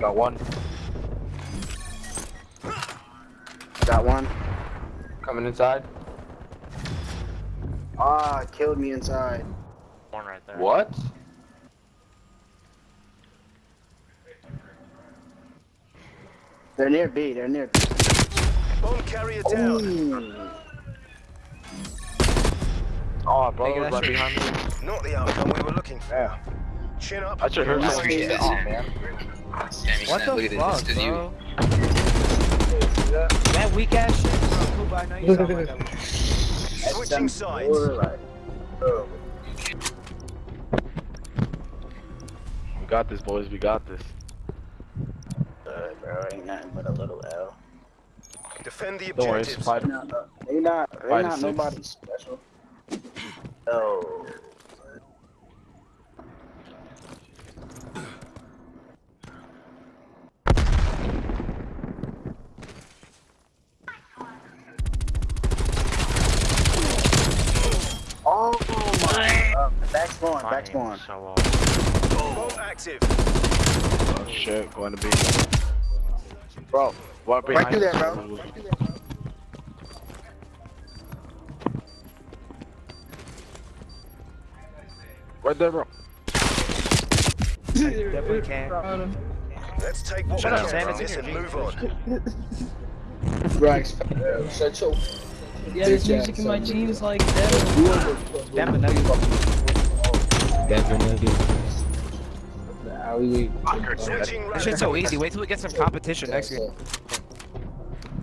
Got one. Got one. Coming inside. Ah, killed me inside. One right there. What? They're near B. They're near B. Bomb carrier down. Ooh. Oh, bro, was right behind me. Not the outcome we were looking for. Chin up. I should hurt Wow. someone. Oh, man. Damn, What snap. the Look at this. fuck, This is you. That weak ass shit, bro. Poop, I know you sound like that. Switching sides. Um, we got this, boys. We got this. Good, bro. Ain't nothing but a little L. Defend the Don't worry, it's five. They not, they not, they Five not nobody special. Oh my! Back spawn, back spawn. So, uh, active. Oh, shit, going to be. Bro, what behind Right through there, us? bro. Right there, bro. definitely can. Let's take what Shut we up, can Sam, it's this in and move on. Right. Shut your. Yeah, there's Bitch music in my jeans like that. Damn it, nugget. Switching This rally shit's so easy. Wait till we get some competition next game.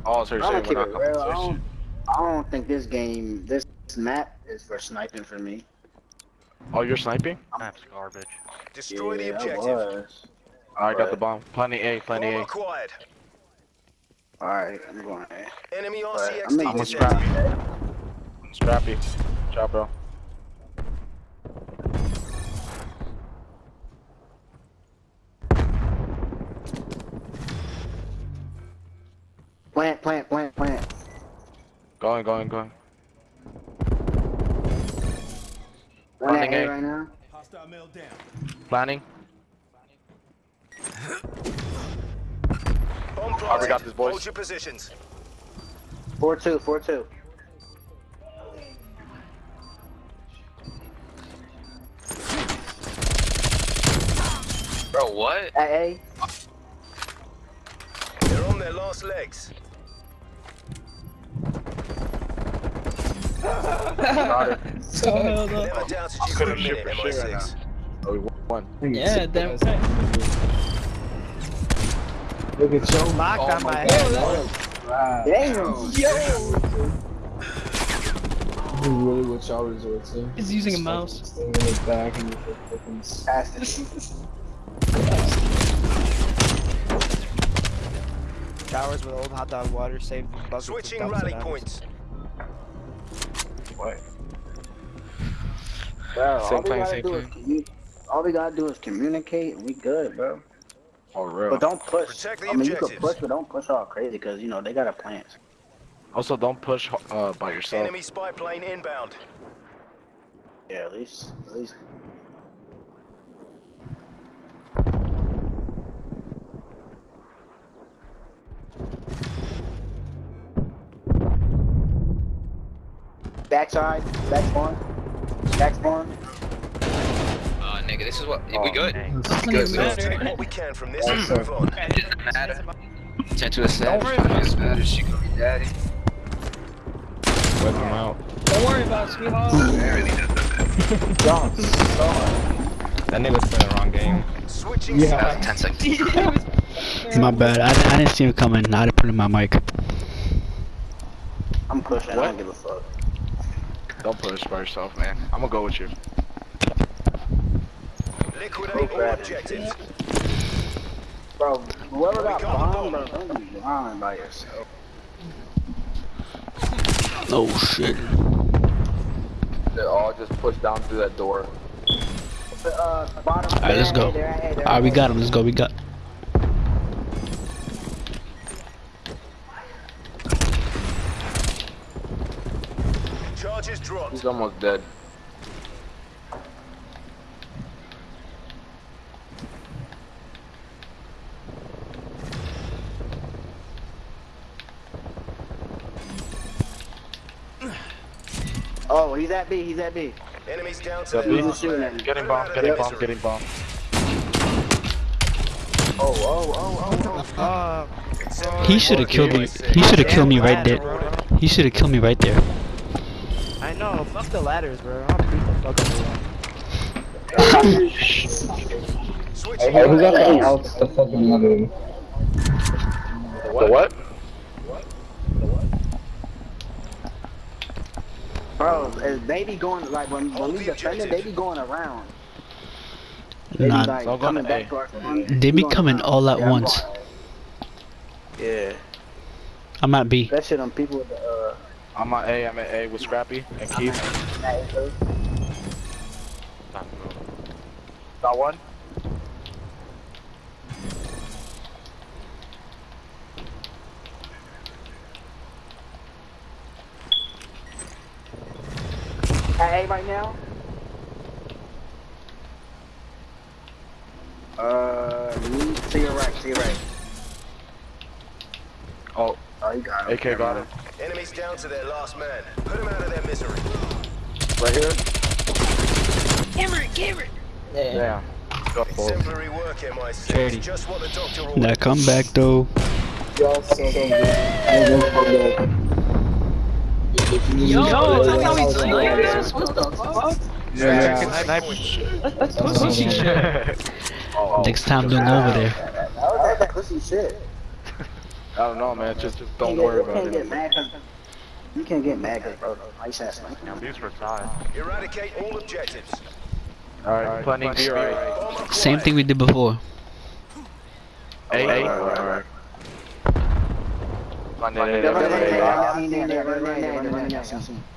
Oh, so you're I'm saying gonna we're not it. I competition? don't, I don't think this game, this map is for sniping for me. Oh, you're sniping? That's garbage. Destroy the Yeah, I objective. was. I got the bomb. Plenty A, plenty Bomb A. acquired. Alright, I'm going A. Enemy Right, I'm RCXD making detected. scrap. Scrappy. Ciao, bro. Plant, plant, plant, plant. Going, going, going. One at Running A A. right now. Hostile Planning. Bomb Alright, we planted. got this, boys. Hold your positions. 4-2, 4-2. Bro, what? At A. Uh, They're on their last legs. So, hell no. Never you could've shipped for shit right MI6. Oh, we won. Yeah, damn right. Look at Joe Locked Oh on my my head. Oh, damn. Yo. really what y'all resort to. He's using a mouse. Staying in the back and you're fucking Showers with old hot dog water saved the bucket. Switching rally points. What? Bro, Same all we gotta same do is all we gotta do is communicate and we good, bro. Oh, real. But don't push. Protect the I mean, you can push, but don't push all crazy because you know they got a plant. Also, don't push uh, by yourself. Enemy spy plane inbound. Yeah, at least, at least. Backside, back spawn, back spawn. Uh, nigga, this is what. Oh, we good? dang. This is Doesn't good. even man. Take what we can from this and move on. It doesn't matter. Sent to a set. Don't worry about Doesn't matter. She could be daddy. Whip him out. Don't worry about it, sweetheart. It really doesn't. Don't. That nigga's playing the wrong game. Switching That sides. was 10 seconds. My bad. I, I didn't see him coming. I didn't put in my mic. I'm pushing. I don't give a fuck. Don't push by yourself, man. I'm gonna go with you. Liquidate all objectives. Bro, whoever got got bombed, bro, don't be lying by yourself. Oh shit. They all just push down through that door. Uh, bottom. Alright, let's go. Alright, we got him. Let's go. We got. He's almost dead. Oh, he's at B, he's at B. Enemies down to B. Get him bomb, get him bomb, get him bomb. Oh, oh, oh, oh, oh. Uh, he should have killed me. He should have killed me right there. He should have killed me right there. I know. Fuck the ladders, bro. I'll beat the fuck out of them. Hey, who got lanes. the outs the fucking other? The what? Bro, is they be going like when, when Hold we the defending, they be going around. They be Nah, like So coming back to our front. They be coming all at Yeah, once. Yeah. I'm at B. A. That shit on people with the uh. I'm at A, I'm at A with Scrappy and Keith. Got one? At A right now. Uh, me to your right, to your right. Oh, Oh, you got it. AK got it. Enemies down to their last man. Put 'em out of their misery. Right here? Cameron, Cameron. Damn. Got both. Exemplary work, MI6. Just what the doctor ordered. That comeback though. Y'all so good. Yo, go for that. If you need Yo, to- that's how we Yeah, sniped yeah, us? What the fuck? Yeah. Sniper. That's pussy shit. Oh, oh, Next time don't go over there. That was that pussy shit. I don't know, man. Just, just don't worry can't about get- you can't get it. mad 'cause- You can't get mad because bro, nice ass sniper. These were tied. Eradicate all objectives. Alright, planning B, right? Same thing we did before. A, A. Alright. Planning A, They're running A, in A. there, I seen them, they're running in there, they're running in there, I seen them. Oh, bro, they got my ass. You got one Yup. up here? Nah, they got this. Yeah. Right here, lost legs. Behind you. Keep changing guns. Exemplary work, Kid MI6. sleeps with the Just what the guy. doctor I ordered. heard he had a, uh, he had a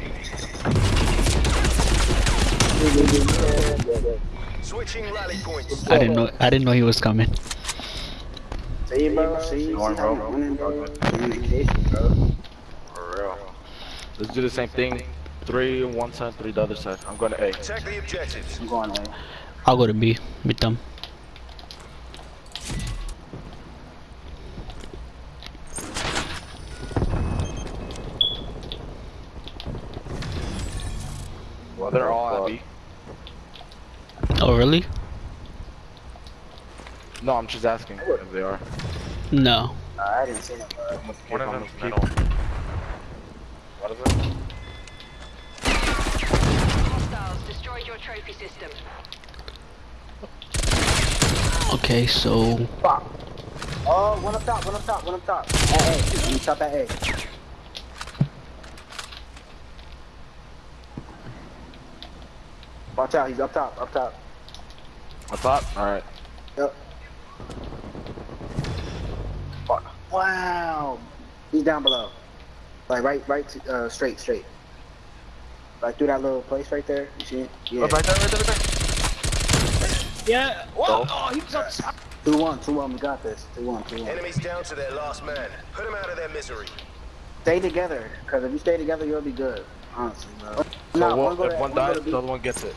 Switching rally points. I didn't know. I didn't know he was coming. See, bro, see, see Going, how bro. you winning, bro. Communication, bro. For real. Let's do the same thing. Three on one side, three the other side. I'm going to A. Attack the objectives. I'm going A. I'll go to B with them. Really? No, I'm just asking if they are. No. Nah, I didn't see him, bro. Uh, one of I'm them's keep- What is it? Hostiles destroyed your trophy system. Okay, so Oh, one up top, one up top, one up top. At A, one top at A. Watch out, he's up top, up top. I thought? Alright. Yep. Wow. He's down below. Like right, right, to- uh, straight, straight. Like through that little place right there. You see it? Yeah. Oh, right there, right there, right there. Yeah. Whoa. Oh, he was outside. Two one, two one. We got this. Two one, two one. Enemies down to their last man. Put 'em out of their misery. Stay together, cause if you stay together, you'll be good. Honestly, bro. So No, one, go if one dies, the other one gets it.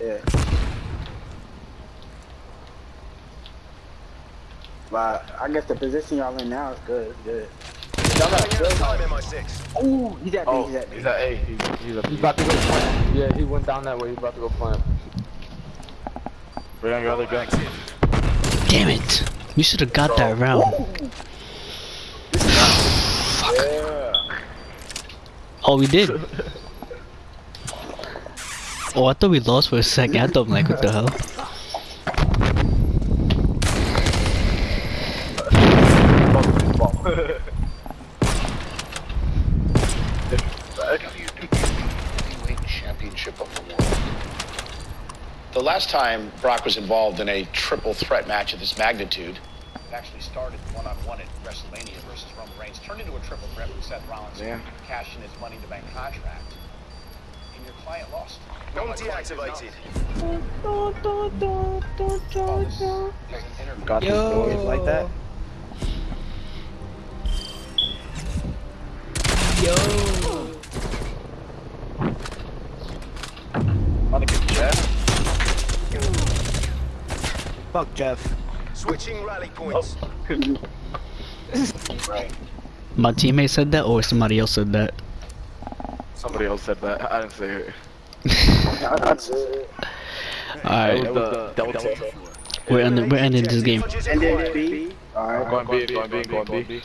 Yeah. But I guess the position y'all in now is good. It's good. Y'all got Running out time, good. MI6. Ooh, he's at B. Oh, he's at B. he's at A. He's, he's at He's B. about to go plant. Yeah, he went down that way. He's about to go plant. Bring on your other gun. damn it. We should have got that round. Yeah. Oh, we did. Oh, I thought we lost for a second. I thought I'm like, what the hell? The last time Brock was involved in a triple threat match of this magnitude, it actually started one-on-one at WrestleMania versus Roman Reigns, turned into a triple threat with Seth Rollins Yeah. cash in his Money in the Bank contract, and your client lost. Gun deactivated. Well, this is. Got this Yo. Like that. Yo. Want to get Jeff? Fuck Jeff. Switching rally points. My teammate said that, or somebody else said that. Somebody else said that. I didn't say it. That's it. Alright, It was Delta. we're ending, we're ending this game. Charges And then acquired. B. Alright. Going B, going B, going B.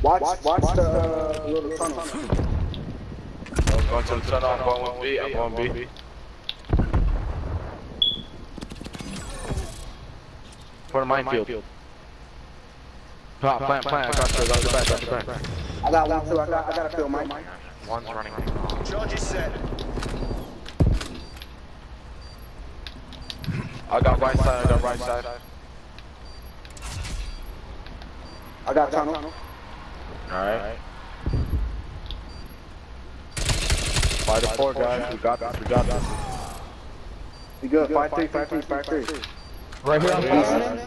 Watch, watch the uh, little tunnel. Going to the tunnel, I'm going with B, I'm going B. For the minefield. Plant, plant, plant, got your, got your back, got your back. I got one too. I got, I gotta fill mine. One's running. Charges set. I got right side, I got right side. I got tunnel. Alright. Fight the four guys, we got this, we got this. We good. Five three, five three, five three. Right here on Yeah.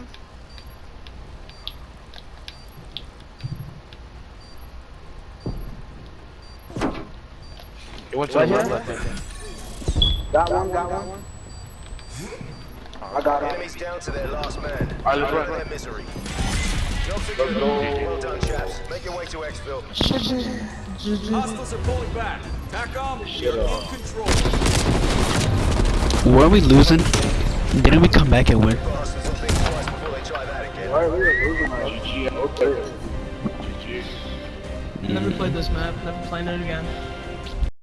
It went to the left, I think. Got one, got one. I got it. Enemies down to their last man. Alright, let's Out of run. their misery. Jobs are good. Well done, chaps. Make your way to exfil. Hostiles are pulling back. TACOM, you're in control. Were we losing? Didn't we come back and win? Bastards will think twice before they try that again. Alright, we were losing like. Okay. Never played this map, never playing it again.